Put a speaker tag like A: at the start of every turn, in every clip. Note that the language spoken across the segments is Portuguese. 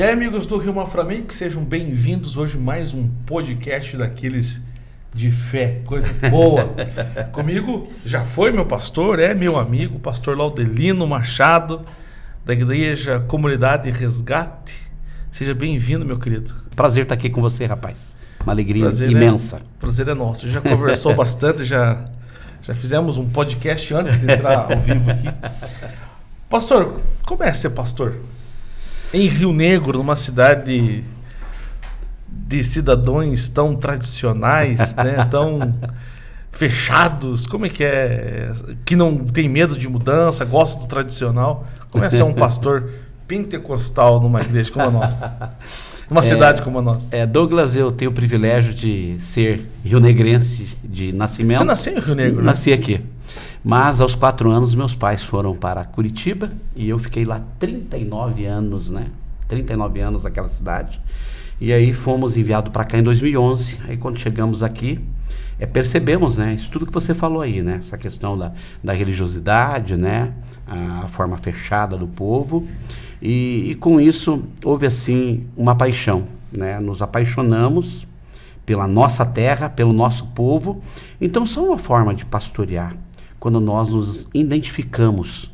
A: E aí, amigos do Rio Maframente, sejam bem-vindos hoje mais um podcast daqueles de fé, coisa boa. Comigo já foi meu pastor, é meu amigo, pastor Laudelino Machado, da Igreja Comunidade Resgate. Seja bem-vindo, meu querido.
B: Prazer estar aqui com você, rapaz. Uma alegria
A: Prazer
B: imensa.
A: É, prazer é nosso. A gente já conversou bastante, já, já fizemos um podcast antes de entrar ao vivo aqui. Pastor, como é ser pastor? Em Rio Negro, numa cidade de cidadãos tão tradicionais, né, tão fechados, como é que é? Que não tem medo de mudança, gosta do tradicional. Como é ser um pastor pentecostal numa igreja como a nossa? Numa é, cidade como a nossa.
B: É, Douglas, eu tenho o privilégio de ser rio-negrense de nascimento. Você
A: nasceu em Rio Negro? Né?
B: Nasci aqui. Mas aos quatro anos meus pais foram para Curitiba e eu fiquei lá 39 anos, né? 39 anos naquela cidade. E aí fomos enviados para cá em 2011. Aí quando chegamos aqui, é, percebemos, né? Isso tudo que você falou aí, né? Essa questão da, da religiosidade, né? A, forma fechada do povo. E, e, com isso houve assim uma paixão, né? Nos apaixonamos pela nossa terra, pelo nosso povo. Então só uma forma de pastorear quando nós nos identificamos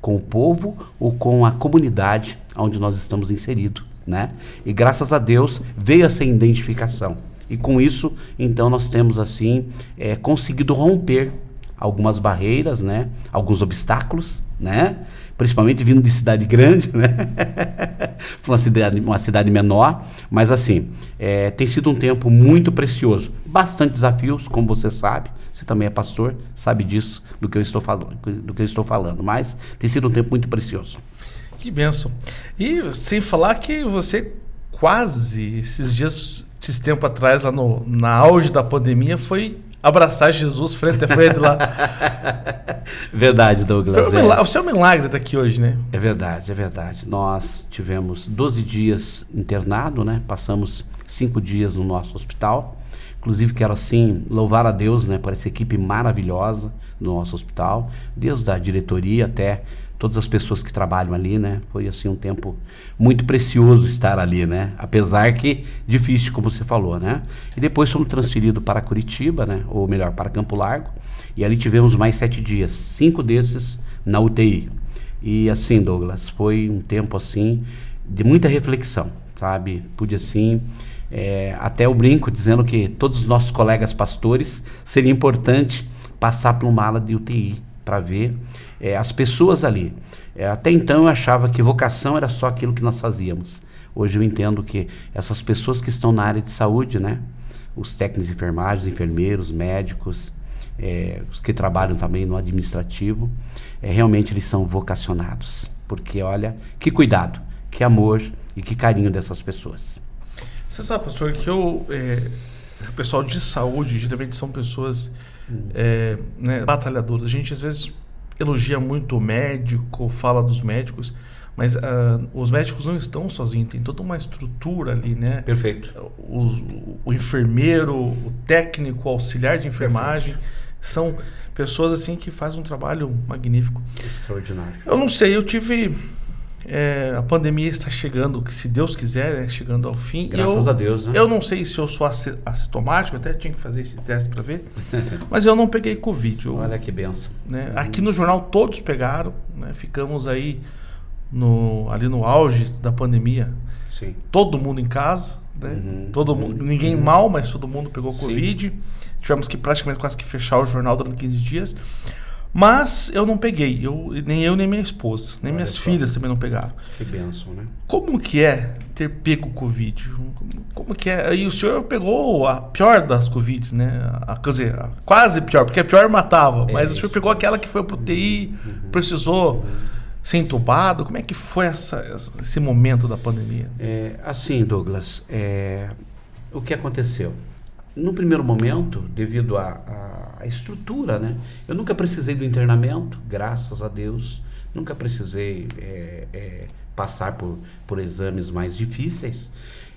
B: com o povo ou com a comunidade onde nós estamos inseridos, né? E graças a Deus veio essa identificação. E com isso, então, nós temos assim é, conseguido romper algumas barreiras, né? Alguns obstáculos, né? Principalmente vindo de cidade grande, né? uma cidade, uma cidade menor, mas assim é, tem sido um tempo muito precioso, bastante desafios, como você sabe. Você também é pastor, sabe disso do que eu estou falando, do que eu estou falando. Mas tem sido um tempo muito precioso.
A: Que benção. E sem falar que você quase esses dias, esse tempo atrás, lá no, na auge da pandemia, foi abraçar Jesus frente a frente lá.
B: verdade, Douglas.
A: Foi um milagre, é. O seu milagre está aqui hoje, né?
B: É verdade, é verdade. Nós tivemos 12 dias internado, né? Passamos cinco dias no nosso hospital. Inclusive quero assim louvar a Deus, né, por essa equipe maravilhosa do nosso hospital, desde a diretoria até todas as pessoas que trabalham ali, né? Foi assim um tempo muito precioso estar ali, né? Apesar que difícil, como você falou, né? E depois fomos transferidos para Curitiba, né? Ou melhor, para Campo Largo. E ali tivemos mais sete dias, cinco desses na UTI. E assim, Douglas, foi um tempo assim de muita reflexão, sabe? Pude assim é, até o brinco dizendo que todos os nossos colegas pastores seria importante passar por uma ala de UTI para ver é, as pessoas ali. É, até então eu achava que vocação era só aquilo que nós fazíamos. Hoje eu entendo que essas pessoas que estão na área de saúde, né, os técnicos de enfermeiros, médicos, é, os que trabalham também no administrativo, é, realmente eles são vocacionados. Porque olha, que cuidado, que amor e que carinho dessas pessoas.
A: Você sabe, pastor, que é, o pessoal de saúde geralmente são pessoas é, né, batalhadoras. A gente às vezes elogia muito o médico, fala dos médicos, mas uh, os médicos não estão sozinhos, tem toda uma estrutura ali, né?
B: Perfeito.
A: O, o enfermeiro, o técnico, o auxiliar de enfermagem, Perfeito. são pessoas assim que fazem um trabalho magnífico.
B: Extraordinário.
A: Eu não sei, eu tive é, a pandemia está chegando, que se Deus quiser, né, chegando ao fim.
B: Graças
A: eu,
B: a Deus, né?
A: Eu não sei se eu sou assintomático, até tinha que fazer esse teste para ver, mas eu não peguei Covid. Eu,
B: Olha que benção.
A: Né, aqui no jornal todos pegaram, né, ficamos aí no, ali no auge da pandemia.
B: Sim.
A: Todo mundo em casa, né? Uhum, todo mundo, uhum, ninguém uhum. mal, mas todo mundo pegou Covid. Tivemos que praticamente quase que fechar o jornal durante 15 dias. Mas eu não peguei, eu, nem eu nem minha esposa, nem Olha minhas só. filhas também não pegaram.
B: Que benção, né?
A: Como que é ter pego Covid? Como que é? E o senhor pegou a pior das Covid, né? A, quer dizer, a quase pior, porque a pior matava. É mas isso. o senhor pegou aquela que foi pro TI, uhum. precisou uhum. ser entubado. Como é que foi essa, esse momento da pandemia?
B: É, assim, Douglas, é, o que aconteceu? No primeiro momento, devido à estrutura, né? Eu nunca precisei do internamento, graças a Deus. Nunca precisei é, é, passar por, por exames mais difíceis.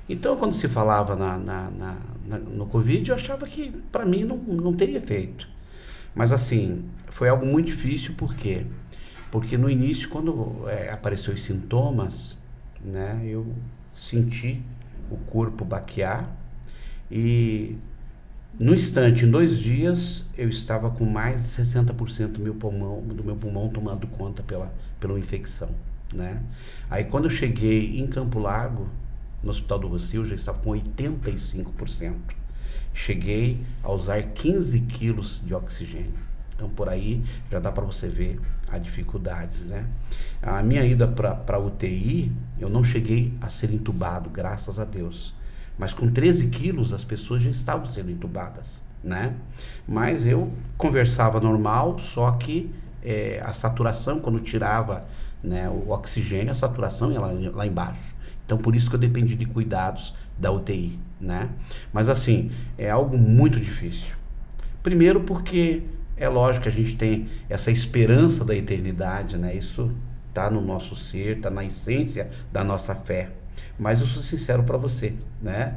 B: Então, quando se falava na, na, na, na no Covid, eu achava que para mim não, não teria efeito. Mas assim, foi algo muito difícil, por quê? Porque no início, quando é, apareceu os sintomas, né, eu senti o corpo baquear e no instante, em dois dias, eu estava com mais de 60% do meu pulmão, do meu pulmão tomando conta pela, pela infecção, né? Aí quando eu cheguei em Campo Largo, no Hospital do Rocio, já estava com 85%. Cheguei a usar 15 quilos de oxigênio. Então por aí já dá para você ver as dificuldades, né? A minha ida para UTI, eu não cheguei a ser entubado, graças a Deus. Mas com 13 quilos as pessoas já estavam sendo entubadas, né? Mas eu conversava normal, só que é, a saturação, quando tirava né, o oxigênio, a saturação ia lá, lá embaixo. Então por isso que eu dependi de cuidados da UTI, né? Mas assim, é algo muito difícil. Primeiro porque é lógico que a gente tem essa esperança da eternidade, né? Isso está no nosso ser, está na essência da nossa fé. Mas eu sou sincero para você, né?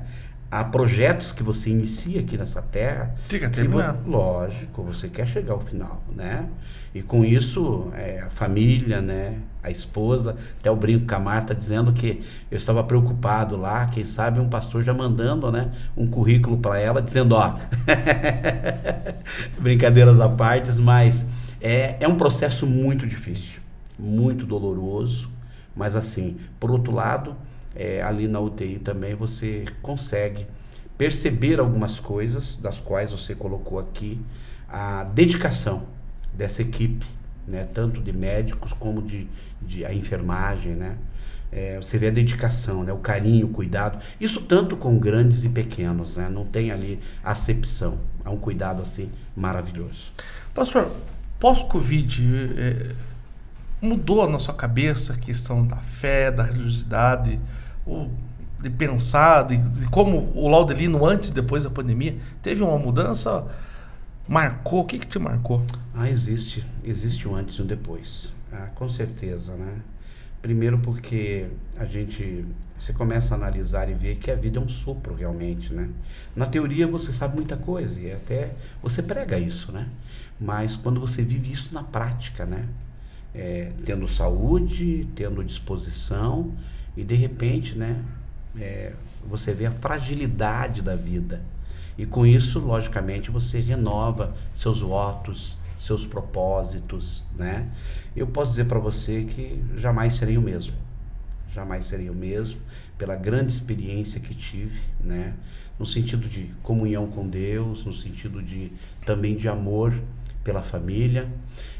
B: Há projetos que você inicia aqui nessa terra.
A: Fica terminar.
B: Lógico, você quer chegar ao final, né? E com isso, é, a família, né? A esposa, até o brinco com a Marta dizendo que eu estava preocupado lá, quem sabe um pastor já mandando, né? Um currículo para ela, dizendo, ó. Brincadeiras à parte, mas é, é um processo muito difícil, muito doloroso, mas assim, por outro lado, é, ali na UTI também você consegue perceber algumas coisas das quais você colocou aqui a dedicação dessa equipe, né, tanto de médicos como de, de a enfermagem, né? É, você vê a dedicação, né, o carinho, o cuidado. Isso tanto com grandes e pequenos, né? Não tem ali acepção. É um cuidado assim maravilhoso.
A: Pastor, pós-Covid, é, mudou na sua cabeça a questão da fé, da religiosidade? De pensar, de, de, como o Laudelino antes e depois da pandemia, teve uma mudança? Marcou? O que, que te marcou?
B: Ah, existe. Existe um antes e um depois. Ah, com certeza, né? Primeiro porque a gente, você começa a analisar e ver que a vida é um sopro realmente, né? Na teoria você sabe muita coisa e até você prega isso, né? Mas quando você vive isso na prática, né? É, tendo saúde, tendo disposição, e de repente, né, é, você vê a fragilidade da vida. E com isso, logicamente, você renova seus votos, seus propósitos, né? Eu posso dizer para você que jamais serei o mesmo. Jamais serei o mesmo pela grande experiência que tive, né? No sentido de comunhão com Deus, no sentido de também de amor pela família.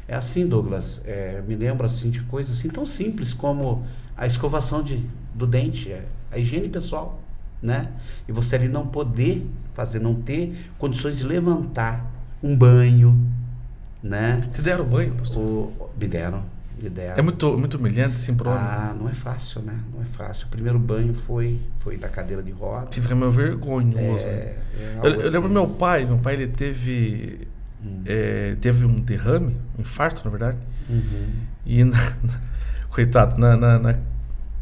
B: É assim, Douglas, é, me lembro assim de coisas assim tão simples como a escovação de, do dente, é a higiene pessoal, né? E você ali não poder fazer, não ter condições de levantar um banho, né?
A: Te deram banho, pastor?
B: O, me deram, me deram.
A: É muito, muito humilhante, sim, pro
B: Ah, não é fácil, né? Não é fácil. O primeiro banho foi, foi da cadeira de roda.
A: Fica meio vergonhoso. É, é eu, eu lembro assim. meu pai, meu pai ele teve, hum. é, teve um derrame, um infarto, na verdade. Uhum. E na, coitado, na, na, na,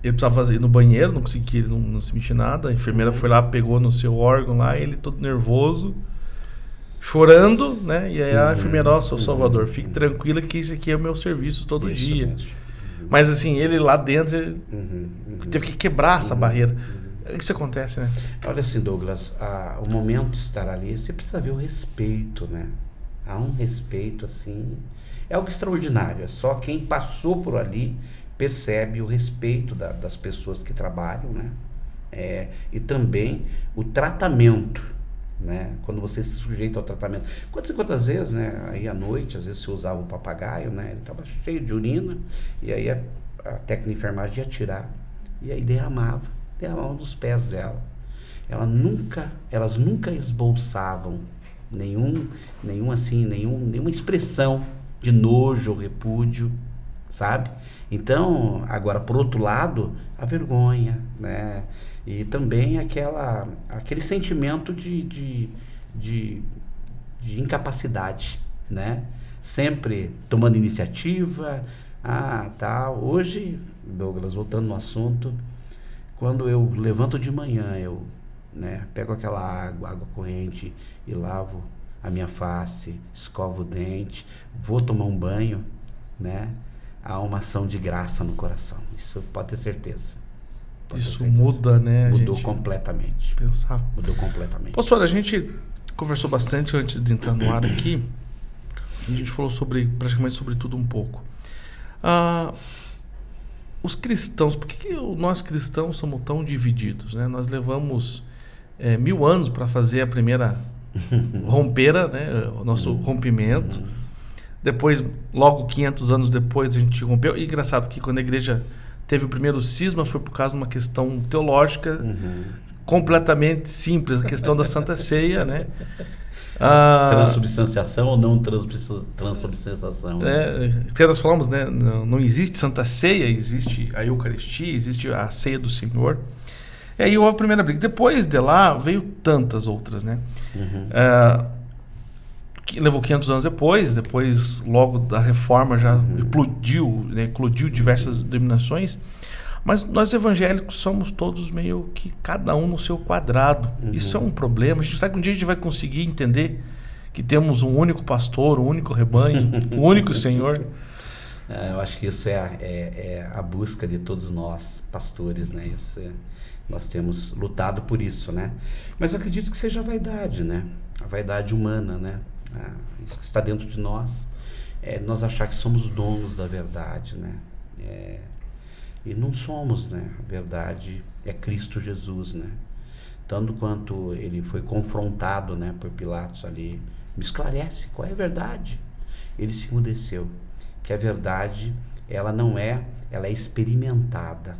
A: ele precisava fazer ir no banheiro, não conseguia, não, não se mexia nada. A enfermeira foi lá, pegou no seu órgão lá, ele todo nervoso, chorando, né? E aí a uhum. enfermeira, ó, oh, seu Salvador, fique tranquila que esse aqui é o meu serviço todo Isso dia. Mesmo. Mas assim, ele lá dentro ele uhum, uhum. teve que quebrar essa uhum, barreira. Isso acontece, né?
B: Olha assim, Douglas, a, o momento de estar ali, você precisa ver o respeito, né? Há um respeito assim, é algo extraordinário. É só quem passou por ali percebe o respeito da, das pessoas que trabalham, né? É, e também o tratamento, né? Quando você se sujeita ao tratamento. Quantas e quantas vezes, né? Aí à noite, às vezes você usava o papagaio, né? Ele estava cheio de urina, e aí a, a técnica de enfermagem ia tirar, e aí derramava, derramava nos pés dela. Ela nunca, elas nunca esbolsavam nenhum, nenhum assim, nenhum, nenhuma expressão de nojo repúdio, sabe? Então, agora, por outro lado, a vergonha, né? E também aquela, aquele sentimento de, de, de, de incapacidade, né? Sempre tomando iniciativa, ah, tá. Hoje, Douglas, voltando no assunto, quando eu levanto de manhã, eu né, pego aquela água, água corrente e lavo a minha face, escovo o dente, vou tomar um banho, né? há uma ação de graça no coração. Isso pode ter certeza.
A: Isso muda, né?
B: Mudou completamente.
A: Pensar.
B: Mudou completamente.
A: Pastor, a gente conversou bastante antes de entrar no ar aqui. A gente falou sobre praticamente sobre tudo um pouco. Ah, os cristãos, por que, que nós cristãos somos tão divididos? Né? Nós levamos é, mil anos para fazer a primeira rompeira, né? o nosso rompimento. Depois, logo 500 anos depois, a gente rompeu. E engraçado que quando a igreja teve o primeiro cisma foi por causa de uma questão teológica uhum. completamente simples, a questão da Santa Ceia, né?
B: Ah, transubstanciação ou não transubstanciação?
A: É, até nós falamos, né? Não, não, existe Santa Ceia, existe a Eucaristia, existe a Ceia do Senhor. E aí houve a primeira briga. Depois de lá veio tantas outras, né? Uhum. Ah, que levou 500 anos depois, depois logo da reforma já uhum. explodiu, né? eclodiu diversas denominações. Mas nós evangélicos somos todos meio que cada um no seu quadrado. Uhum. Isso é um problema. A gente sabe que um dia a gente vai conseguir entender que temos um único pastor, um único rebanho, um único Senhor.
B: É, eu acho que isso é a, é, é a, busca de todos nós, pastores, né? Isso é, nós temos lutado por isso, né? Mas eu acredito que seja a vaidade, né? A vaidade humana, né? Ah, isso que está dentro de nós. É nós achar que somos donos da verdade, né? É, e não somos, né? A verdade é Cristo Jesus, né? Tanto quanto ele foi confrontado, né, por Pilatos ali, me esclarece qual é a verdade. Ele se emudeceu, que a verdade, ela não é, ela é experimentada.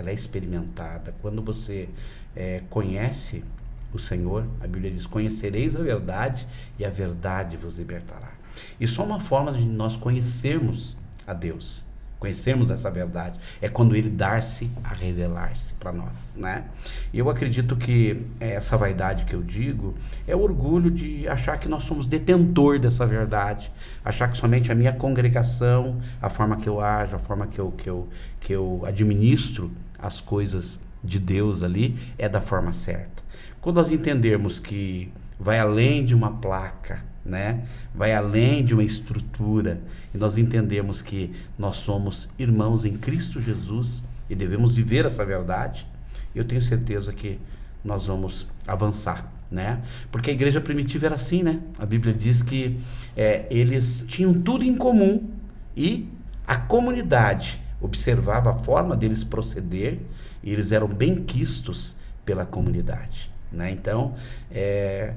B: Ela é experimentada. Quando você é, conhece o Senhor, a Bíblia diz: Conhecereis a verdade e a verdade vos libertará. E só uma forma de nós conhecermos a Deus conhecermos essa verdade, é quando ele dar-se a revelar-se para nós, né? E eu acredito que essa vaidade que eu digo é o orgulho de achar que nós somos detentor dessa verdade, achar que somente a minha congregação, a forma que eu ajo, a forma que eu, que eu, que eu administro as coisas de Deus ali é da forma certa. Quando nós entendermos que vai além de uma placa, né? Vai além de uma estrutura e nós entendemos que nós somos irmãos em Cristo Jesus e devemos viver essa verdade. Eu tenho certeza que nós vamos avançar, né? Porque a igreja primitiva era assim, né? A Bíblia diz que é, eles tinham tudo em comum e a comunidade observava a forma deles proceder e eles eram bem quistos pela comunidade, né? Então, é,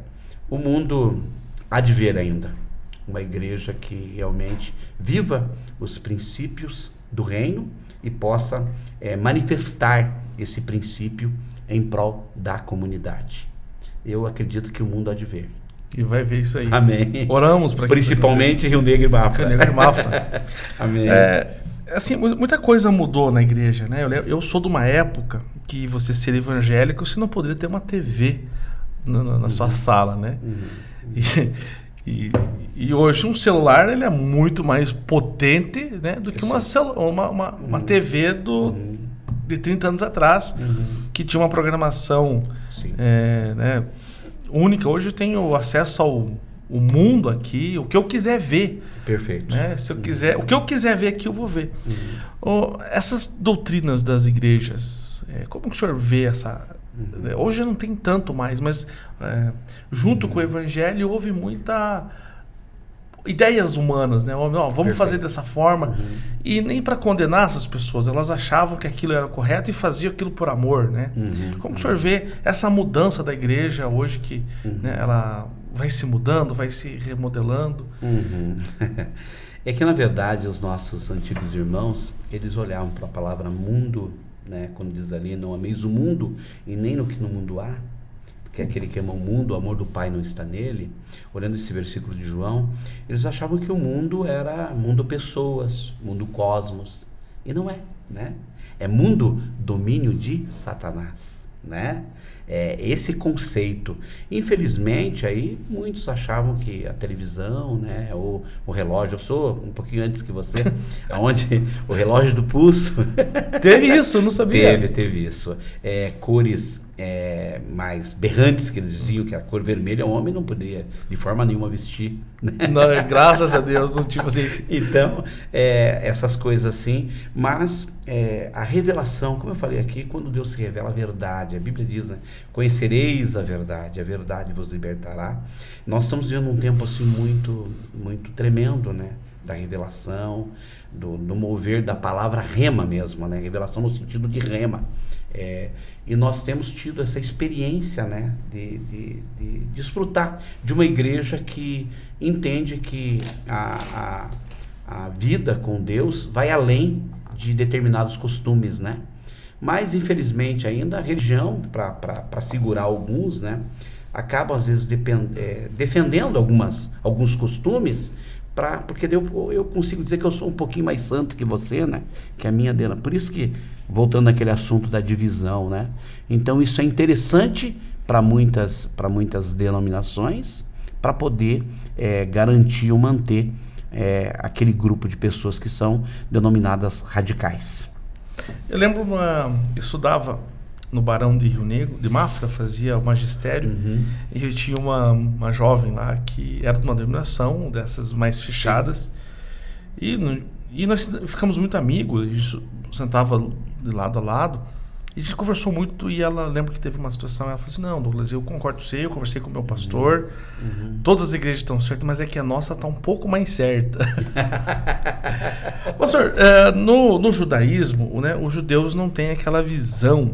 B: o mundo há de ver ainda uma igreja que realmente viva os princípios do reino e possa é, manifestar esse princípio em prol da comunidade. Eu acredito que o mundo há de ver.
A: E vai ver isso aí.
B: Amém.
A: Oramos para
B: Principalmente Rio Negro e Mafra.
A: Rio Negro e Mafra. Amém. É, assim, muita coisa mudou na igreja, né? Eu, eu sou de uma época que você ser evangélico, você não poderia ter uma TV na, na, na sua uhum. sala, né? Uhum. E, e, e, hoje um celular ele é muito mais potente né, do que uma, uma, uma, uma uhum. TV do, uhum. de 30 anos atrás, uhum. que tinha uma programação é, né, única. Hoje eu tenho acesso ao o mundo aqui, o que eu quiser ver.
B: Perfeito.
A: Né? Se eu quiser, o que eu quiser ver aqui, eu vou ver. Oh, essas doutrinas das igrejas, é, como que o senhor vê essa, Uhum. Hoje não tem tanto mais, mas é, junto uhum. com o evangelho houve muita ideias humanas, né? Vamos Perfeito. fazer dessa forma. Uhum. E nem para condenar essas pessoas, elas achavam que aquilo era correto e faziam aquilo por amor, né? Uhum. Como o senhor vê essa mudança da igreja hoje que uhum. né, ela vai se mudando, vai se remodelando?
B: Uhum. é que na verdade os nossos antigos irmãos eles olhavam para a palavra mundo né? Quando diz ali, não ameis o mundo e nem no que no mundo há, porque aquele que ama o mundo, o amor do Pai não está nele. Olhando esse versículo de João, eles achavam que o mundo era mundo pessoas, mundo cosmos, e não é, né? É mundo domínio de Satanás, né? é, esse conceito. Infelizmente, aí muitos achavam que a televisão, né, o, o relógio, eu sou um pouquinho antes que você, onde o relógio do pulso.
A: Teve isso, não sabia.
B: Teve, teve isso. É, cores é, mais berrantes, que eles diziam que a cor vermelha, o homem não poderia de forma nenhuma vestir.
A: Né? Não, graças a Deus, não tipo assim.
B: Então, é, essas coisas assim, mas é, a revelação, como eu falei aqui, quando Deus se revela a verdade, a Bíblia diz, né, conhecereis a verdade, a verdade vos libertará. Nós estamos vivendo um tempo assim muito, muito tremendo, né? Da revelação, do, do mover da palavra rema mesmo, né? Revelação no sentido de rema. É, e nós temos tido essa experiência né, de, de, de, desfrutar de uma igreja que entende que a, a, a vida com Deus vai além de determinados costumes, né? Mas, infelizmente, ainda a religião, para segurar alguns, né, acaba, às vezes, depend, é, defendendo algumas, alguns costumes Pra, porque eu, eu consigo dizer que eu sou um pouquinho mais santo que você, né? Que a minha dela. Por isso que, voltando àquele assunto da divisão, né? Então isso é interessante para muitas, muitas denominações, para poder é, garantir ou manter é, aquele grupo de pessoas que são denominadas radicais.
A: Eu lembro, uma, eu estudava no Barão de Rio Negro, de Mafra, fazia o magistério, uhum. e eu tinha uma, uma jovem lá que era de uma denominação dessas mais fechadas, e, e nós ficamos muito amigos, a gente sentava de lado a lado, e a gente conversou muito e ela lembra que teve uma situação, ela falou assim, não, Douglas, eu concordo com você, eu conversei com o meu pastor, uhum. todas as igrejas estão certas, mas é que a nossa está um pouco mais certa. pastor, é, no, no judaísmo, né, os judeus não têm aquela visão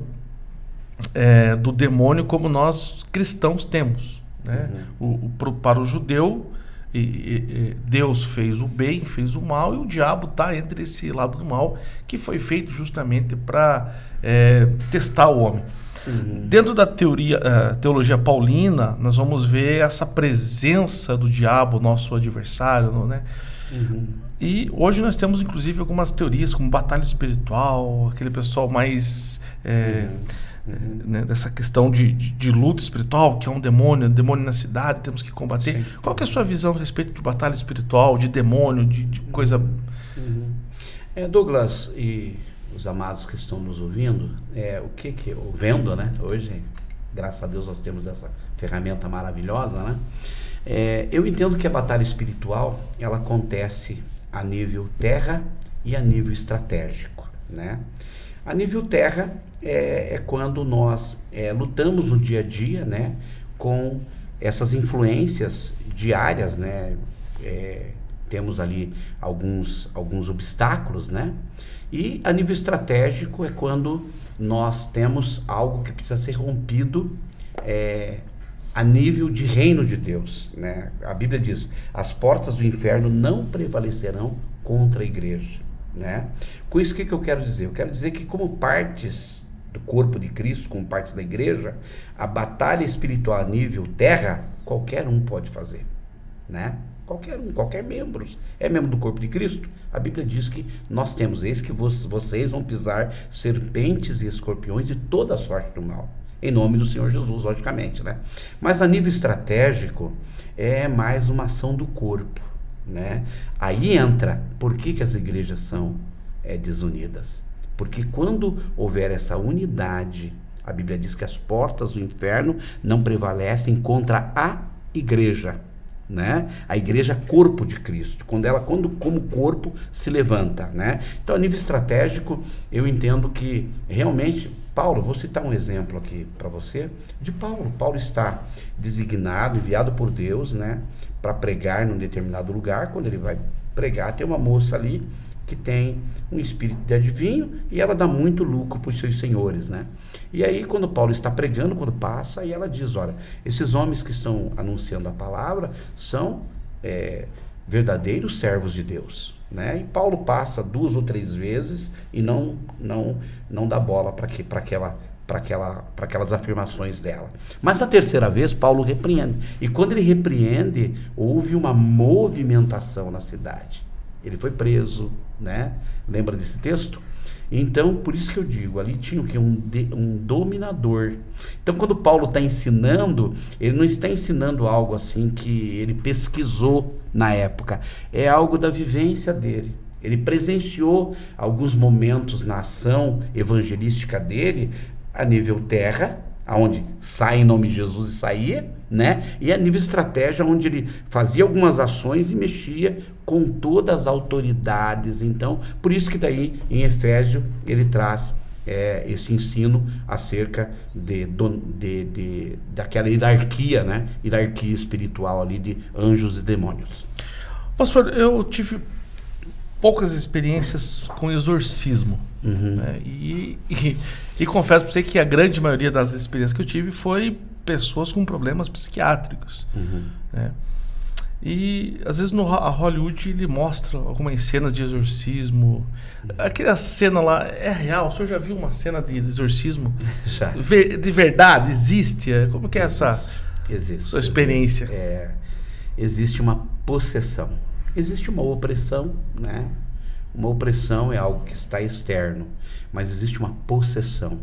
A: é, do demônio como nós cristãos temos. Né? Uhum. O, o para o judeu, e, e, Deus fez o bem, fez o mal, e o diabo está entre esse lado do mal, que foi feito justamente para é, testar o homem. Uhum. Dentro da teoria, uh, teologia paulina, nós vamos ver essa presença do diabo, nosso adversário, né? Uhum. E hoje nós temos, inclusive, algumas teorias, como batalha espiritual, aquele pessoal mais. É, uhum né, dessa questão de, de, de, luta espiritual, que é um demônio, um demônio na cidade, temos que combater. Sim. Qual que é a sua visão a respeito de batalha espiritual, de demônio, de, de coisa... Uhum.
B: É, Douglas e os amados que estão nos ouvindo, é, o que que, vendo, né, hoje, graças a Deus nós temos essa ferramenta maravilhosa, né, é, eu entendo que a batalha espiritual, ela acontece a nível terra e a nível estratégico, né, a nível terra, é, é quando nós é, lutamos no dia a dia, né, com essas influências diárias, né, é, temos ali alguns, alguns obstáculos, né, e a nível estratégico é quando nós temos algo que precisa ser rompido é, a nível de reino de Deus, né? A Bíblia diz: as portas do inferno não prevalecerão contra a igreja, né? Com isso, o que, que eu quero dizer? Eu quero dizer que, como partes do corpo de Cristo, como parte da igreja, a batalha espiritual a nível terra, qualquer um pode fazer, né? Qualquer um, qualquer membro. É membro do corpo de Cristo? A Bíblia diz que nós temos, eis que vocês vão pisar serpentes e escorpiões de toda a sorte do mal. Em nome do Senhor Jesus, logicamente, né? Mas a nível estratégico, é mais uma ação do corpo, né? Aí entra, por que, que as igrejas são é, desunidas? Porque quando houver essa unidade, a Bíblia diz que as portas do inferno não prevalecem contra a igreja, né? A igreja é corpo de Cristo, quando ela quando como corpo se levanta, né? Então, a nível estratégico, eu entendo que realmente Paulo, vou citar um exemplo aqui para você de Paulo. Paulo está designado, enviado por Deus, né, para pregar num determinado lugar. Quando ele vai pregar, tem uma moça ali que tem um espírito de adivinho e ela dá muito lucro para os seus senhores, né? E aí quando Paulo está pregando, quando passa, e ela diz, olha, esses homens que estão anunciando a palavra são é, verdadeiros servos de Deus, né? E Paulo passa duas ou três vezes e não não não dá bola para que para aquela para aquela, para aquelas afirmações dela. Mas a terceira vez, Paulo repreende. E quando ele repreende, houve uma movimentação na cidade. Ele foi preso, né? Lembra desse texto? Então, por isso que eu digo, ali tinha o que? Um, um dominador. Então, quando Paulo está ensinando, ele não está ensinando algo assim que ele pesquisou na época. É algo da vivência dele. Ele presenciou alguns momentos na ação evangelística dele a nível terra, aonde sai em nome de Jesus e saía, né? E a nível estratégia, onde ele fazia algumas ações e mexia com todas as autoridades. Então, por isso que daí em Efésio ele traz é, esse ensino acerca de, de, de, daquela hierarquia, né? Hierarquia espiritual ali de anjos e demônios.
A: Pastor, eu tive poucas experiências com exorcismo. Uhum. Né? E, e, e, confesso para você que a grande maioria das experiências que eu tive foi pessoas com problemas psiquiátricos. Uhum. Né? E às vezes no a Hollywood ele mostra algumas cenas de exorcismo. Aquela cena lá é real? O senhor já viu uma cena de exorcismo?
B: Já.
A: Ver, de verdade? Existe? Como que é essa
B: existe,
A: sua experiência?
B: Existe, é, existe uma possessão. Existe uma opressão, né? Uma opressão é algo que está externo, mas existe uma possessão,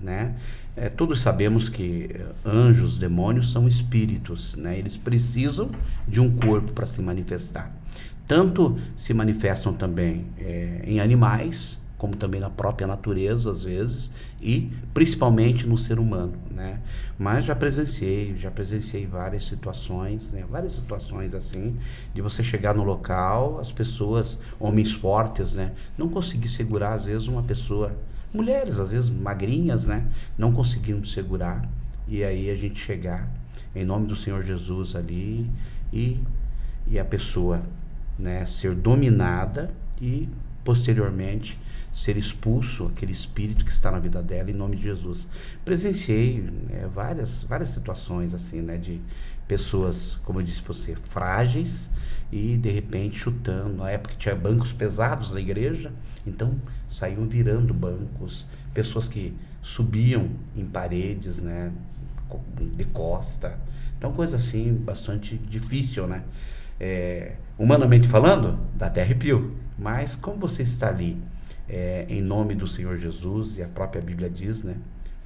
B: né? É, todos sabemos que anjos, demônios são espíritos, né? Eles precisam de um corpo para se manifestar. Tanto se manifestam também é, em animais, como também na própria natureza às vezes e principalmente no ser humano, né? Mas já presenciei, já presenciei várias situações, né? Várias situações assim de você chegar no local, as pessoas, homens fortes, né? Não conseguir segurar às vezes uma pessoa, mulheres às vezes magrinhas, né? Não conseguindo segurar e aí a gente chegar em nome do Senhor Jesus ali e e a pessoa, né? Ser dominada e posteriormente ser expulso aquele espírito que está na vida dela em nome de Jesus. Presenciei é, várias, várias situações assim, né, de pessoas, como eu disse para você, frágeis e de repente chutando. Na época tinha bancos pesados na igreja, então saíam virando bancos, pessoas que subiam em paredes, né, de costa. Então coisa assim bastante difícil, né? É, humanamente falando, dá até arrepio. Mas como você está ali é, em nome do Senhor Jesus, e a própria Bíblia diz, né?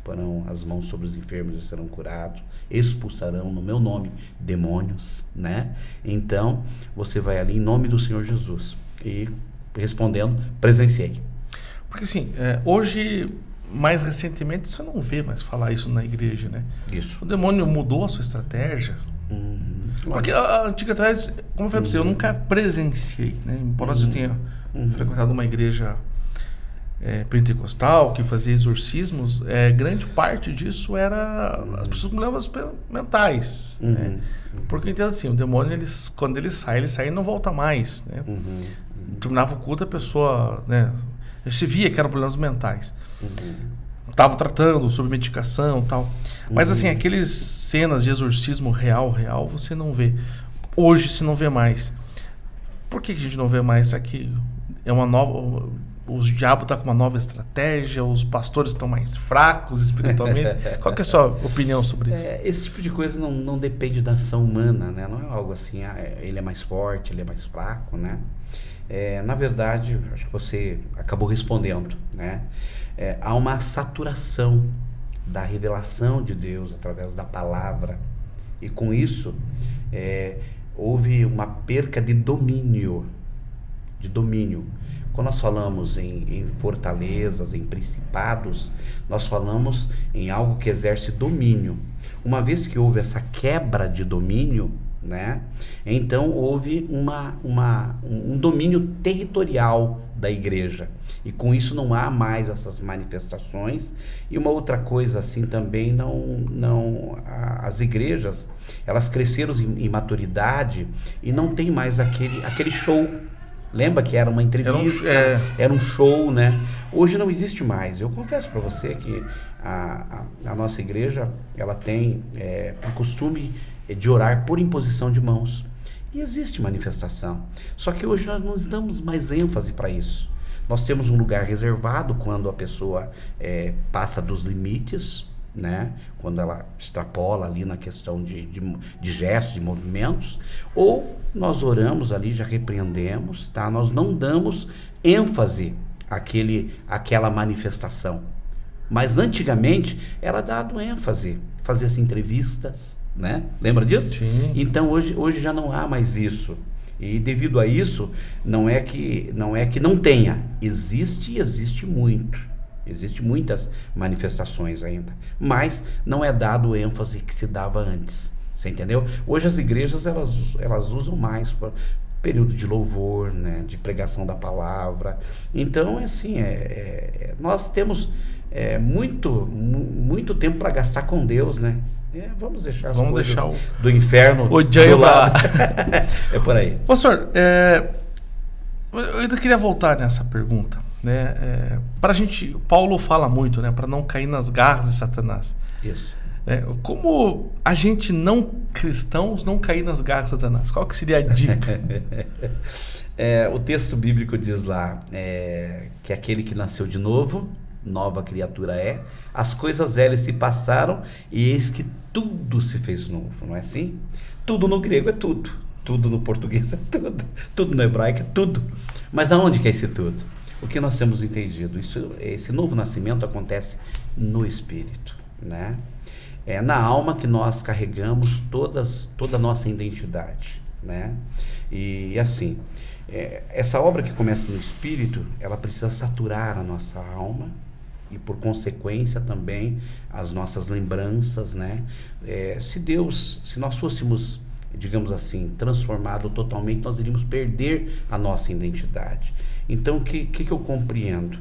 B: Porão as mãos sobre os enfermos e serão curados, expulsarão no meu nome demônios, né? Então, você vai ali em nome do Senhor Jesus. E respondendo, presenciei.
A: Porque assim, é, hoje, mais recentemente, você não vê mais falar isso na igreja, né?
B: Isso.
A: O demônio mudou a sua estratégia. Uhum. Porque a antiga atrás, como eu falei uhum. pra você, eu uhum. nunca presenciei, né? Embora uhum. eu tenha uhum. frequentado uma igreja é, pentecostal que fazia exorcismos, é, grande parte disso era as pessoas com problemas mentais. Uhum. Né? Porque eu entendo assim, o demônio, eles, quando ele sai, ele sai e não volta mais. Né? Uhum. Terminava o culto, a pessoa. Né, se via que eram problemas mentais. Estava uhum. tratando sobre medicação tal. Mas assim, uhum. aqueles cenas de exorcismo real, real, você não vê. Hoje se não vê mais. Por que a gente não vê mais? Será que é uma nova os diabo está com uma nova estratégia, os pastores estão mais fracos espiritualmente. Qual que é a sua opinião sobre isso?
B: É, esse tipo de coisa não, não depende da ação humana, né? Não é algo assim, ah, é, ele é mais forte, ele é mais fraco, né? É, na verdade, acho que você acabou respondendo, né? É, há uma saturação da revelação de Deus através da palavra e com isso é, houve uma perca de domínio, de domínio quando nós falamos em, em, fortalezas, em principados, nós falamos em algo que exerce domínio. Uma vez que houve essa quebra de domínio, né, então houve uma, uma, um domínio territorial da igreja. E com isso não há mais essas manifestações. E uma outra coisa assim também, não, não as igrejas, elas cresceram em, em maturidade e não tem mais aquele, aquele show Lembra que era uma entrevista, era um, é... era um show, né? Hoje não existe mais. Eu confesso para você que a, a, a, nossa igreja ela tem é, o costume de orar por imposição de mãos. E existe manifestação. Só que hoje nós não damos mais ênfase para isso. Nós temos um lugar reservado quando a pessoa é, passa dos limites, né? quando ela extrapola ali na questão de, de, de gestos e movimentos, ou nós oramos ali, já repreendemos, tá? nós não damos ênfase àquele, àquela manifestação. Mas antigamente era dado ênfase, fazia-se entrevistas, né? Lembra disso?
A: Sim.
B: Então hoje, hoje já não há mais isso. E devido a isso, não é que não é que não tenha, existe e existe muito Existem muitas manifestações ainda, mas não é dado o ênfase que se dava antes. Você entendeu? Hoje as igrejas elas, elas usam mais para período de louvor, né, de pregação da palavra. Então, é assim, é, é nós temos é, muito, muito tempo para gastar com Deus, né? É, vamos deixar as
A: vamos
B: coisas
A: deixar o,
B: do inferno
A: o
B: do lado. é por aí.
A: Pastor, é, eu ainda queria voltar nessa pergunta. Né? É, para a gente, Paulo fala muito, né? Para não cair nas garras de Satanás.
B: Isso.
A: É, como a gente não cristãos não cair nas garras de Satanás? Qual que seria a dica?
B: é, o texto bíblico diz lá é, que aquele que nasceu de novo nova criatura é, as coisas velhas se passaram e eis que tudo se fez novo, não é assim? Tudo no grego é tudo, tudo no português é tudo, tudo no hebraico é tudo. Mas aonde que é esse tudo? O que nós temos entendido? Isso, esse novo nascimento acontece no espírito, né? É na alma que nós carregamos todas, toda a nossa identidade, né? E assim, é, essa obra que começa no espírito, ela precisa saturar a nossa alma, e por consequência também as nossas lembranças, né? É, se Deus, se nós fôssemos, digamos assim, transformado totalmente, nós iríamos perder a nossa identidade. Então, o que, que, que eu compreendo?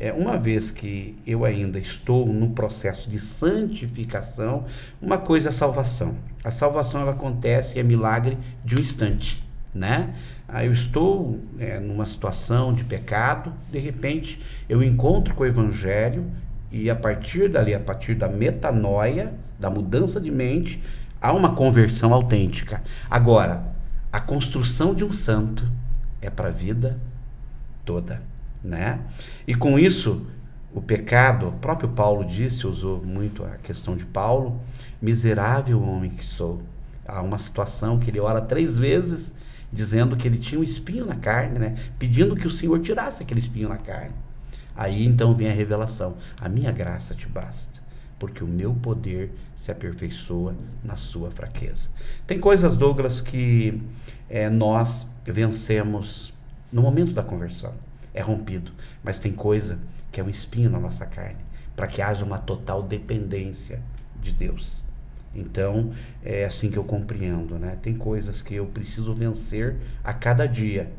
B: É, uma vez que eu ainda estou no processo de santificação, uma coisa é a salvação. A salvação ela acontece, é milagre de um instante né? Aí eu estou é, numa situação de pecado, de repente eu encontro com o Evangelho e a partir dali, a partir da metanoia, da mudança de mente, há uma conversão autêntica. Agora, a construção de um santo é para a vida toda, né? E com isso, o pecado, o próprio Paulo disse, usou muito a questão de Paulo, miserável homem que sou. Há uma situação que ele ora três vezes dizendo que ele tinha um espinho na carne, né? Pedindo que o Senhor tirasse aquele espinho na carne. Aí então vem a revelação: a minha graça te basta, porque o meu poder se aperfeiçoa na sua fraqueza. Tem coisas, Douglas, que é, nós vencemos no momento da conversão, é rompido, mas tem coisa que é um espinho na nossa carne, para que haja uma total dependência de Deus. Então, é assim que eu compreendo, né? Tem coisas que eu preciso vencer a cada dia.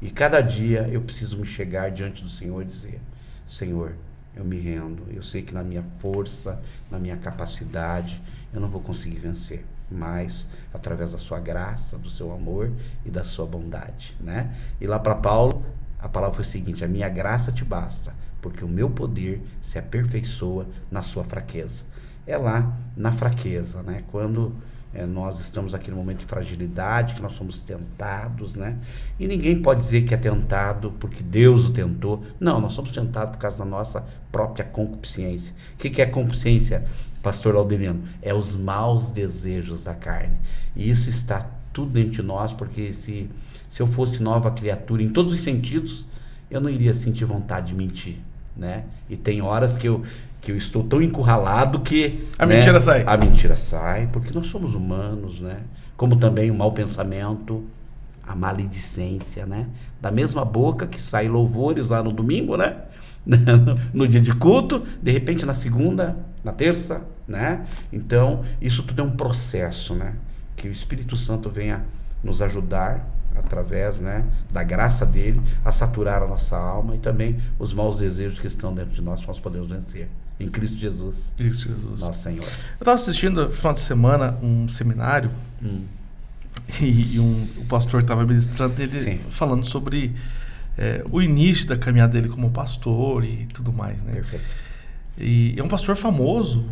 B: E cada dia eu preciso me chegar diante do Senhor e dizer: Senhor, eu me rendo. Eu sei que na minha força, na minha capacidade, eu não vou conseguir vencer, mas através da sua graça, do seu amor e da sua bondade, né? E lá para Paulo, a palavra foi a seguinte: a minha graça te basta, porque o meu poder se aperfeiçoa na sua fraqueza é lá na fraqueza, né? Quando é, nós estamos aqui no momento de fragilidade, que nós somos tentados, né? E ninguém pode dizer que é tentado porque Deus o tentou. Não, nós somos tentados por causa da nossa própria concupiscência. O que, que é concupiscência, pastor Alderino? É os maus desejos da carne. E isso está tudo dentro de nós, porque se, se eu fosse nova criatura em todos os sentidos, eu não iria sentir vontade de mentir, né? E tem horas que eu, que eu estou tão encurralado que
A: a né, mentira sai.
B: A mentira sai, porque nós somos humanos, né? Como também o mau pensamento, a maledicência, né? Da mesma boca que sai louvores lá no domingo, né? no dia de culto, de repente na segunda, na terça, né? Então, isso tudo é um processo, né? Que o Espírito Santo venha nos ajudar através né, da graça dele a saturar a nossa alma e também os maus desejos que estão dentro de nós, nós podemos vencer. Em Cristo Jesus.
A: Cristo Jesus.
B: Nosso Senhor. Eu
A: estava assistindo no final de semana um seminário hum. e, e um, o pastor estava ministrando ele Sim. falando sobre é, o início da caminhada dele como pastor e tudo mais. Né?
B: Perfeito.
A: E é um pastor famoso,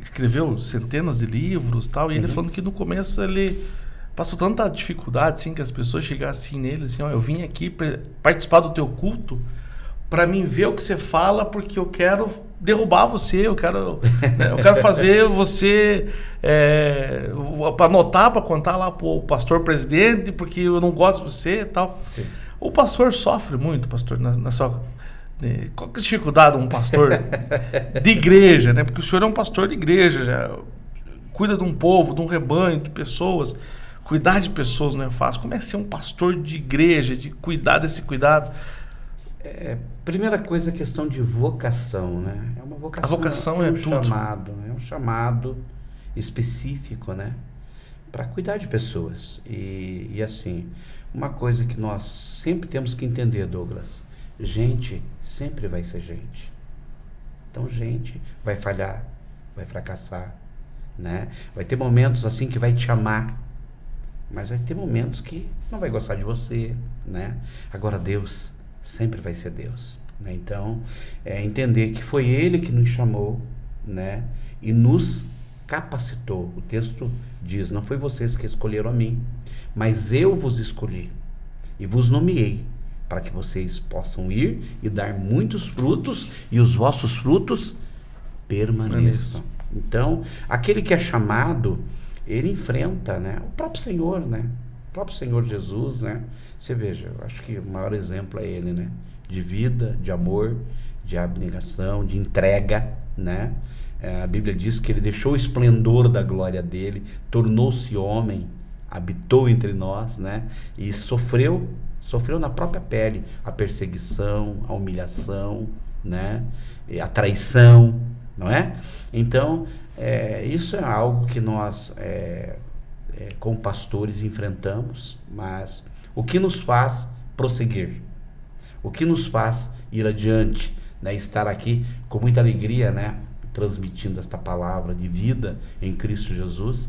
A: escreveu centenas de livros tal, e uhum. ele falando que no começo ele passou tanta dificuldade assim que as pessoas chegassem assim nele assim, ó, eu vim aqui participar do teu culto para mim ver o que você fala porque eu quero derrubar você, eu quero, né, eu quero fazer você é, para anotar, para contar lá pro pastor presidente, porque eu não gosto de você e tal.
B: Sim.
A: O pastor sofre muito, pastor, na, na sua qual que é a dificuldade de um pastor de igreja, né? Porque o senhor é um pastor de igreja, já cuida de um povo, de um rebanho, de pessoas. Cuidar de pessoas não é fácil. Como é ser um pastor de igreja, de cuidar desse cuidado?
B: É, primeira coisa, a questão de vocação, né? É uma vocação.
A: A vocação é,
B: um
A: tudo.
B: chamado, é um chamado específico, né? Para cuidar de pessoas. E, e assim, uma coisa que nós sempre temos que entender, Douglas, gente sempre vai ser gente. Então, gente vai falhar, vai fracassar, né? Vai ter momentos assim que vai te amar, mas vai ter momentos que não vai gostar de você, né? Agora Deus sempre vai ser Deus, né? Então, é entender que foi Ele que nos chamou, né? E nos capacitou. O texto diz: Não foi vocês que escolheram a mim, mas eu vos escolhi e vos nomeei para que vocês possam ir e dar muitos frutos e os vossos frutos permaneçam. Então, aquele que é chamado, ele enfrenta, né? O próprio Senhor, né? O próprio Senhor Jesus, né? Você veja, eu acho que o maior exemplo é ele, né? De vida, de amor, de abnegação, de entrega, né? É, a Bíblia diz que ele deixou o esplendor da glória dele, tornou-se homem, habitou entre nós, né? E sofreu, sofreu na própria pele a perseguição, a humilhação, né? A traição, não é? Então, é, isso é algo que nós, é, é, como pastores, enfrentamos, mas o que nos faz prosseguir? O que nos faz ir adiante? Né? Estar aqui com muita alegria, né? transmitindo esta palavra de vida em Cristo Jesus,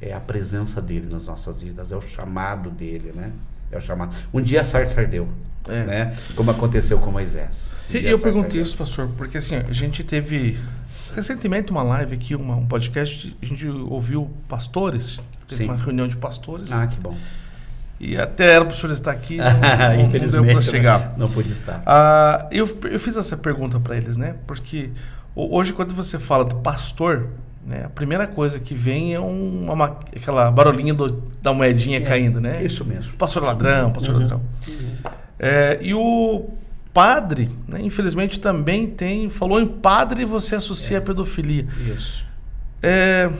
B: é a presença dele nas nossas vidas, é o chamado dele, né? É o chamado. Um dia Sartre ardeu, é. né? Como aconteceu com Moisés. Um
A: e eu perguntei isso, pastor, porque assim, a gente teve recentemente uma live aqui, uma, um podcast, a gente ouviu pastores, teve Sim. uma reunião de pastores.
B: Ah, que bom.
A: E até era para o senhor estar aqui, não, não deu para chegar.
B: Não pude estar.
A: Ah, eu, eu fiz essa pergunta para eles, né? Porque Hoje, quando você fala do pastor, né, a primeira coisa que vem é uma, uma aquela barulhinha do, da moedinha é, caindo, né?
B: Isso mesmo.
A: Pastor ladrão, pastor uhum. ladrão. Uhum. É, e o padre, né, infelizmente, também tem. Falou em padre você associa é. a pedofilia.
B: Isso.
A: É,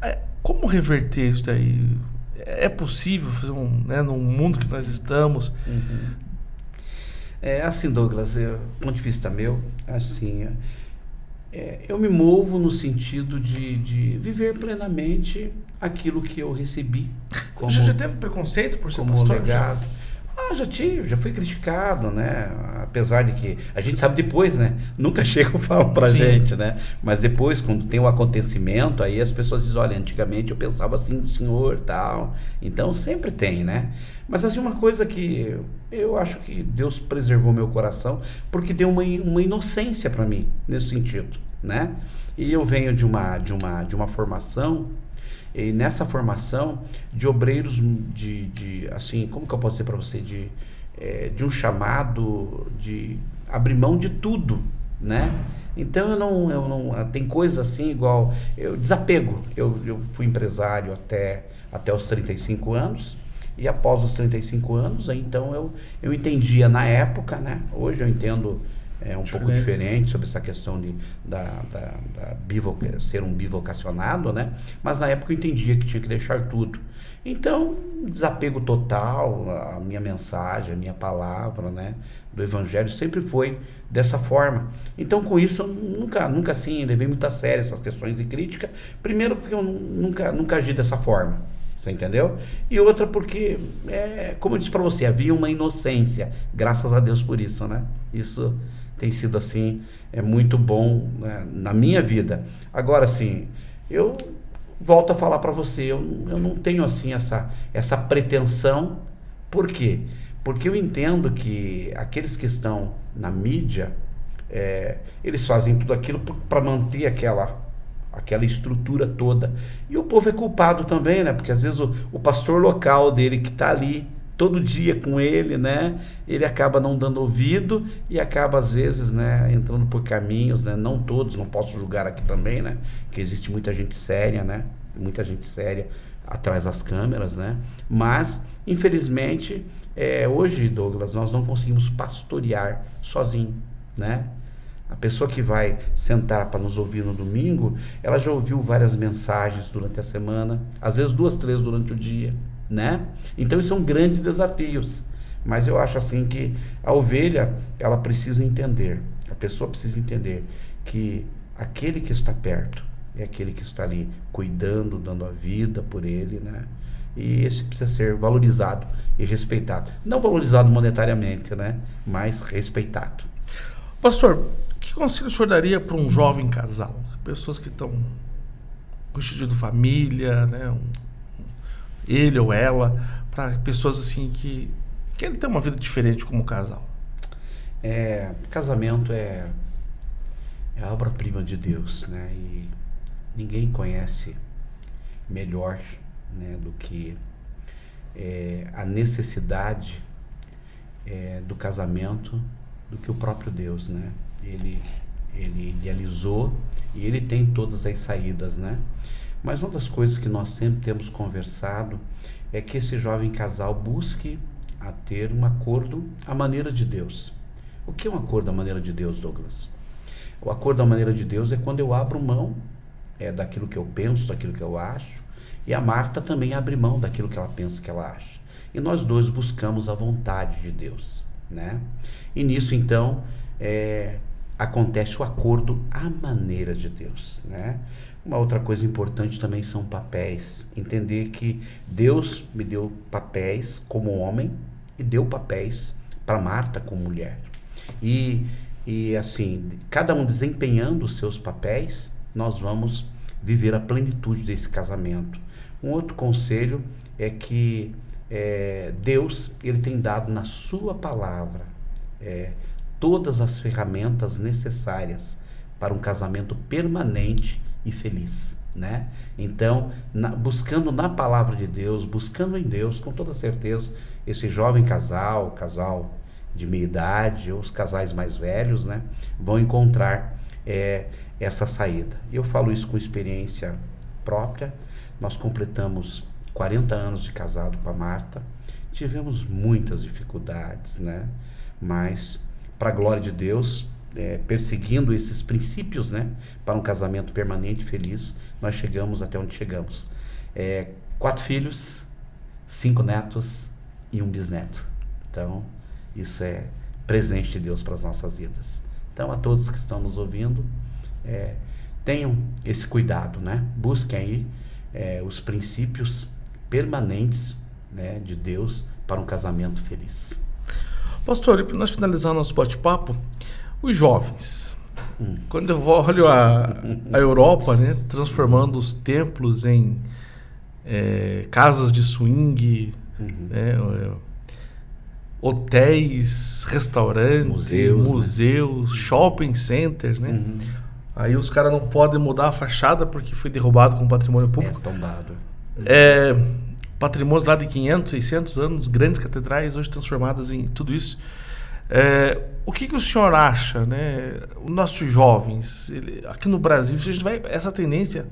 A: é, como reverter isso daí? É possível fazer um, né, no mundo que nós estamos?
B: Uhum. É assim, Douglas, do ponto de vista meu, assim, é, eu me movo no sentido de, de viver plenamente aquilo que eu recebi.
A: Como, Você já teve preconceito por ser
B: como
A: pastor?
B: legado? Já? Ah, já tive, já fui criticado, né? Apesar de que a gente sabe depois, né? Nunca chegam e falam pra Sim. gente, né? Mas depois, quando tem o um acontecimento, aí as pessoas dizem, olha, antigamente eu pensava assim senhor tal. Então sempre tem, né? Mas assim, uma coisa que eu acho que Deus preservou meu coração, porque deu uma, uma inocência para mim, nesse sentido, né? E eu venho de uma, de uma, de uma formação e nessa formação de obreiros de, de assim, como que eu posso dizer para você, de, é, de um chamado de abrir mão de tudo, né? Então eu não, eu não tem coisas assim igual eu desapego. Eu, eu fui empresário até até os 35 anos e após os 35 anos, então eu eu entendia na época, né? Hoje eu entendo é um diferente. pouco diferente sobre essa questão de da, da, da bivoca, ser um bivocacionado, né? Mas na época eu entendia que tinha que deixar tudo. Então, desapego total, a minha mensagem, a minha palavra, né, do evangelho sempre foi dessa forma. Então, com isso, eu nunca, nunca assim, levei muito a sério essas questões de crítica. Primeiro, porque eu nunca, nunca agi dessa forma. Você entendeu? E outra porque, é, como eu disse para você, havia uma inocência. Graças a Deus por isso, né? Isso tem sido assim é muito bom né, na minha vida. Agora sim, eu volto a falar para você, eu, eu não tenho assim essa essa pretensão. Por quê? Porque eu entendo que aqueles que estão na mídia, é, eles fazem tudo aquilo para manter aquela aquela estrutura toda. E o povo é culpado também, né? Porque às vezes o, o pastor local dele que está ali todo dia com ele, né? Ele acaba não dando ouvido e acaba às vezes, né, entrando por caminhos, né? Não todos, não posso julgar aqui também, né? Que existe muita gente séria, né? Muita gente séria atrás das câmeras, né? Mas infelizmente, é, hoje, Douglas, nós não conseguimos pastorear sozinho, né? A pessoa que vai sentar para nos ouvir no domingo, ela já ouviu várias mensagens durante a semana, às vezes duas, três durante o dia, né? Então, são grandes desafios. Mas eu acho assim que a ovelha, ela precisa entender, a pessoa precisa entender que aquele que está perto é aquele que está ali cuidando, dando a vida por ele, né? E esse precisa ser valorizado e respeitado. Não valorizado monetariamente, né? Mas respeitado.
A: Pastor, que conselho o senhor daria para um jovem casal? Pessoas que estão constituindo família, né? Um, ele ou ela, para pessoas assim que querem ter uma vida diferente como casal.
B: É, casamento é, é a obra-prima de Deus, né? E ninguém conhece melhor né, do que é, a necessidade é, do casamento do que o próprio Deus, né? Ele, ele idealizou e ele tem todas as saídas, né? Mas uma das coisas que nós sempre temos conversado é que esse jovem casal busque a ter um acordo à maneira de Deus. O que é um acordo à maneira de Deus, Douglas? O acordo à maneira de Deus é quando eu abro mão é, daquilo que eu penso, daquilo que eu acho, e a Marta também abre mão daquilo que ela pensa que ela acha. E nós dois buscamos a vontade de Deus, né? E nisso então é, acontece o acordo à maneira de Deus, né? Uma outra coisa importante também são papéis. Entender que Deus me deu papéis como homem e deu papéis para Marta como mulher. E, e assim, cada um desempenhando os seus papéis, nós vamos viver a plenitude desse casamento. Um outro conselho é que é, Deus ele tem dado na sua palavra é, todas as ferramentas necessárias para um casamento permanente e feliz, né? Então, na, buscando na palavra de Deus, buscando em Deus, com toda certeza, esse jovem casal, casal de meia idade, ou os casais mais velhos, né, vão encontrar é, essa saída. Eu falo isso com experiência própria. Nós completamos 40 anos de casado com a Marta. Tivemos muitas dificuldades, né? Mas para a glória de Deus, é, perseguindo esses princípios, né, para um casamento permanente feliz, nós chegamos até onde chegamos. É, quatro filhos, cinco netos e um bisneto. Então, isso é presente de Deus para as nossas vidas. Então, a todos que estão nos ouvindo, é, tenham esse cuidado, né? Busquem aí é, os princípios permanentes né, de Deus para um casamento feliz.
A: Pastor, para nós finalizar nosso bate-papo, os jovens. Hum. Quando eu olho a, a Europa, né, transformando os templos em é, casas de swing, uhum. né, é, hotéis, restaurantes, museus, museus né? shopping centers, né? Uhum. Aí os caras não podem mudar a fachada porque foi derrubado com patrimônio público.
B: É tombado.
A: É, patrimônios lá de 500, 600 anos, grandes catedrais hoje transformadas em tudo isso. É, o que, que, o senhor acha, né? Os nossos jovens, ele, aqui no Brasil, se a gente vai, essa tendência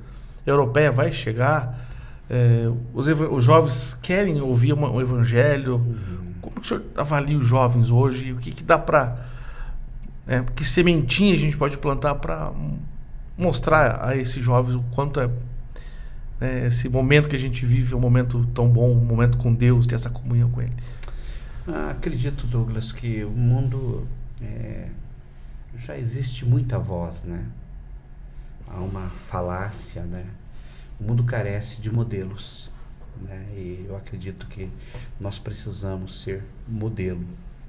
A: europeia vai chegar, é, os, os, jovens querem ouvir uma, um evangelho. Uhum. Como que o senhor avalia os jovens hoje? O que, que dá para. É, que sementinha a gente pode plantar para mostrar a esses jovens o quanto é né, esse momento que a gente vive é um momento tão bom, um momento com Deus, ter essa comunhão com Ele?
B: Acredito, Douglas, que o mundo é, já existe muita voz, né? Há uma falácia, né? O mundo carece de modelos, né? E eu acredito que nós precisamos ser modelo.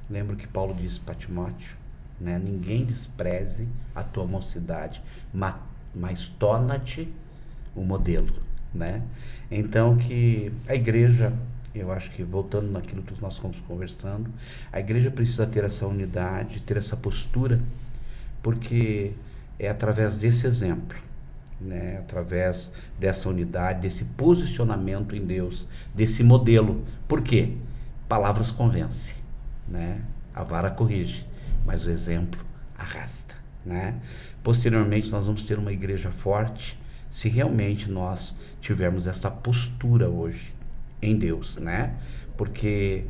B: Lembro que Paulo disse para Timóteo, né? Ninguém despreze a tua mocidade, mas torna-te o modelo né? Então que a igreja, eu acho que voltando naquilo que nós estamos conversando, a igreja precisa ter essa unidade, ter essa postura, porque é através desse exemplo, né? Através dessa unidade, desse posicionamento em Deus, desse modelo. Por quê? Palavras convencem, né? A vara corrige, mas o exemplo arrasta, né? Posteriormente nós vamos ter uma igreja forte, se realmente nós tivermos essa postura hoje em Deus, né? Porque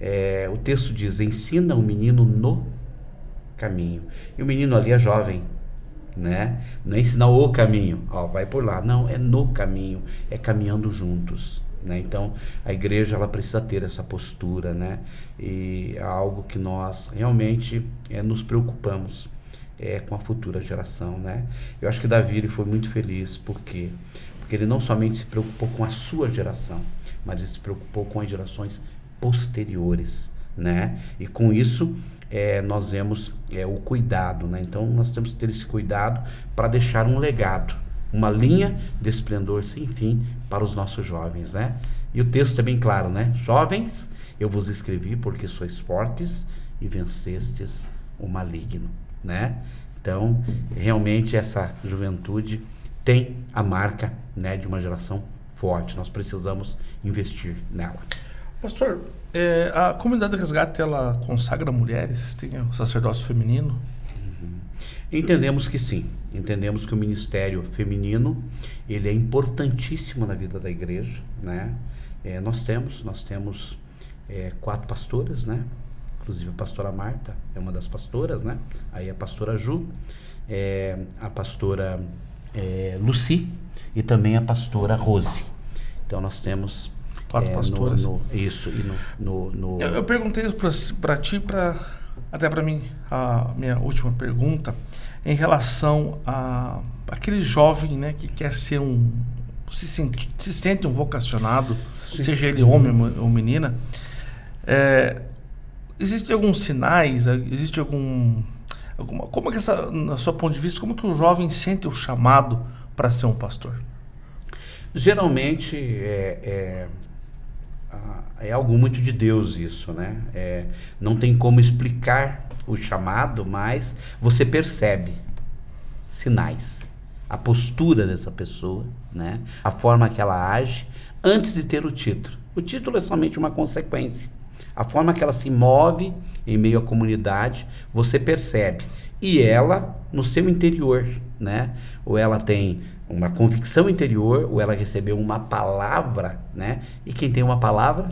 B: é, o texto diz: ensina o menino no caminho. E o menino ali é jovem, né? Não é ensinar o caminho, ó, vai por lá. Não, é no caminho, é caminhando juntos, Né? Então, a igreja ela precisa ter essa postura, né? E é algo que nós realmente é, nos preocupamos é, com a futura geração, né? Eu acho que Davi ele foi muito feliz porque porque ele não somente se preocupou com a sua geração, mas ele se preocupou com as gerações posteriores, né? E com isso é, nós vemos é, o cuidado, né? Então nós temos que ter esse cuidado para deixar um legado, uma linha de esplendor sem fim para os nossos jovens, né? E o texto é bem claro, né? Jovens, eu vos escrevi porque sois fortes e vencestes o maligno, né? Então, realmente essa juventude tem a marca, né, de uma geração forte. Nós precisamos investir nela.
A: Pastor, é, a comunidade de resgate ela consagra mulheres, tem o sacerdócio feminino?
B: Uhum. Entendemos que sim. Entendemos que o ministério feminino ele é importantíssimo na vida da igreja, né? É, nós temos, nós temos é, quatro pastoras, né? Inclusive a pastora Marta é uma das pastoras, né? Aí a pastora Ju, é, a pastora é, Luci e também a pastora Rose. Então nós temos
A: quatro é, pastoras.
B: No, no, isso e no, no
A: eu, eu, perguntei isso para ti, para até para mim a minha última pergunta em relação a aquele jovem, né, que quer ser um se sente, se sente um vocacionado, Sim. seja ele homem ou menina. É, Existem alguns sinais? Existe algum como é que essa, na sua ponto de vista, como que o jovem sente o chamado para ser um pastor?
B: Geralmente é, é, é, algo muito de Deus isso, né? É, não tem como explicar o chamado, mas você percebe sinais, a postura dessa pessoa, né? A forma que ela age antes de ter o título. O título é somente uma consequência. A forma que ela se move em meio à comunidade, você percebe. E ela, no seu interior, né? Ou ela tem uma convicção interior, ou ela recebeu uma palavra, né? E quem tem uma palavra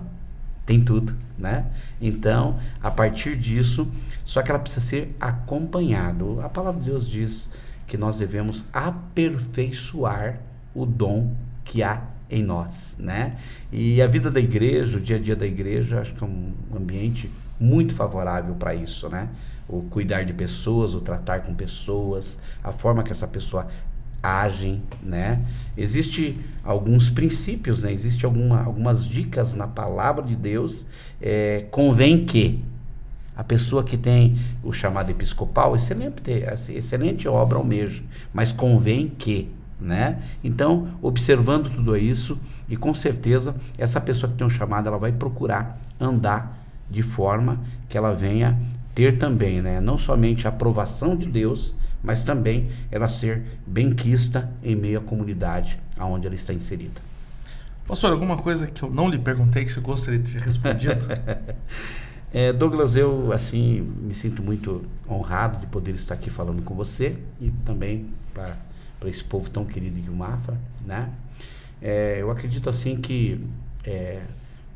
B: tem tudo, né? Então, a partir disso, só que ela precisa ser acompanhado. A palavra de Deus diz que nós devemos aperfeiçoar o dom que há em nós, né? E a vida da igreja, o dia a dia da igreja, acho que é um ambiente muito favorável para isso, né? O cuidar de pessoas, o tratar com pessoas, a forma que essa pessoa agem, né? Existe alguns princípios, né? Existe alguma, algumas dicas na palavra de Deus. É, convém que a pessoa que tem o chamado episcopal, excelente, excelente obra almeja, mas convém que né? Então, observando tudo isso, e com certeza essa pessoa que tem um chamado, ela vai procurar andar de forma que ela venha ter também, né? Não somente a aprovação de Deus, mas também ela ser benquista em meio à comunidade aonde ela está inserida.
A: Pastor, alguma coisa que eu não lhe perguntei que você gostaria de ter respondido?
B: é, Douglas, eu assim me sinto muito honrado de poder estar aqui falando com você e também para para esse povo tão querido de Mafra, né? É, eu acredito assim que é,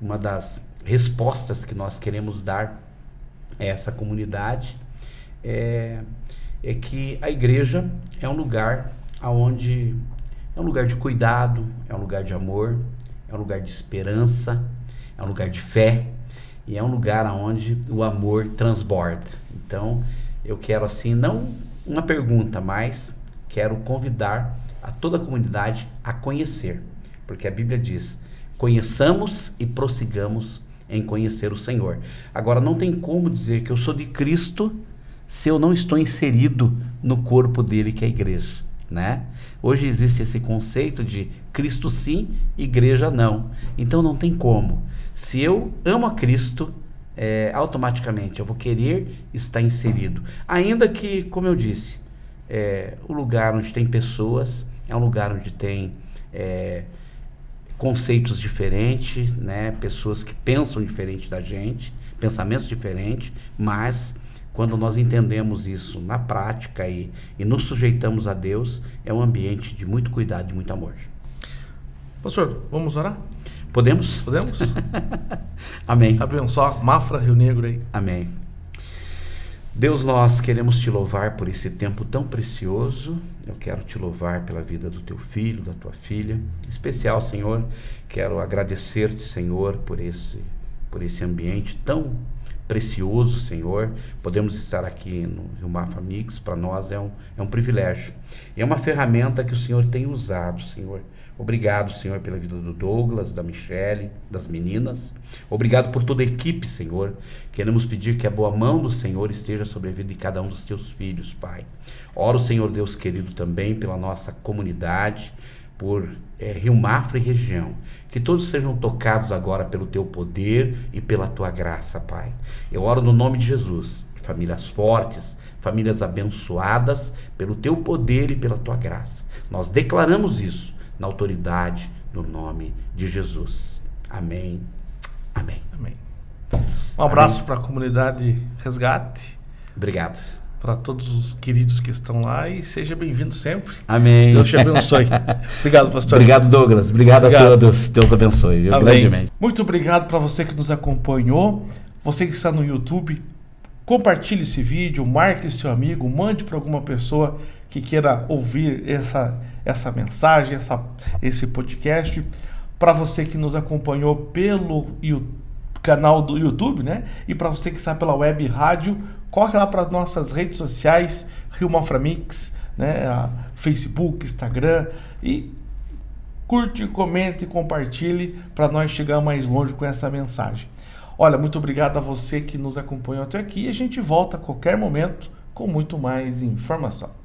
B: uma das respostas que nós queremos dar a essa comunidade é, é que a igreja é um lugar aonde é um lugar de cuidado, é um lugar de amor, é um lugar de esperança, é um lugar de fé e é um lugar aonde o amor transborda. Então, eu quero assim não uma pergunta, mas quero convidar a toda a comunidade a conhecer, porque a Bíblia diz: conheçamos e prossigamos em conhecer o Senhor. Agora, não tem como dizer que eu sou de Cristo se eu não estou inserido no corpo dele, que é a igreja. Né? Hoje existe esse conceito de Cristo sim, igreja não. Então não tem como. Se eu amo a Cristo, é, automaticamente eu vou querer estar inserido. Ainda que, como eu disse, é, o lugar onde tem pessoas, é um lugar onde tem é, conceitos diferentes, né? pessoas que pensam diferente da gente, pensamentos diferentes, mas quando nós entendemos isso na prática e, e nos sujeitamos a Deus, é um ambiente de muito cuidado, de muito amor.
A: Pastor, vamos orar?
B: Podemos?
A: Podemos?
B: Amém.
A: Abençoa Mafra Rio Negro aí.
B: Amém. Deus, nós queremos te louvar por esse tempo tão precioso. Eu quero te louvar pela vida do teu filho, da tua filha. Em especial, Senhor, quero agradecer-te, Senhor, por esse por esse ambiente tão precioso, Senhor. Podemos estar aqui no Rio Mafa Mix, para nós é um, é um privilégio. E é uma ferramenta que o Senhor tem usado, Senhor. Obrigado, Senhor, pela vida do Douglas, da Michele, das meninas. Obrigado por toda a equipe, Senhor. Queremos pedir que a boa mão do Senhor esteja sobre a vida de cada um dos teus filhos, Pai. Oro, Senhor Deus querido, também pela nossa comunidade, por é, Rio Mafra e região. Que todos sejam tocados agora pelo teu poder e pela tua graça, Pai. Eu oro no nome de Jesus. Famílias fortes, famílias abençoadas pelo teu poder e pela tua graça. Nós declaramos isso na autoridade, no nome de Jesus. Amém. Amém.
A: Amém. Um abraço para a comunidade Resgate.
B: Obrigado.
A: Para todos os queridos que estão lá e seja bem-vindo sempre.
B: Amém.
A: Deus te abençoe. obrigado, pastor.
B: Obrigado, Douglas. Obrigado, obrigado. a todos. Deus abençoe.
A: Viu? Grandemente. Muito obrigado para você que nos acompanhou. Você que está no YouTube, compartilhe esse vídeo, marque seu amigo, mande para alguma pessoa que queira ouvir essa essa mensagem, essa, esse podcast. Para você que nos acompanhou pelo canal do YouTube, né? E para você que está pela web rádio, corre lá para nossas redes sociais, Rio Maframix, né? Facebook, Instagram e curte, comente compartilhe para nós chegar mais longe com essa mensagem. Olha, muito obrigado a você que nos acompanhou até aqui e a gente volta a qualquer momento com muito mais informação.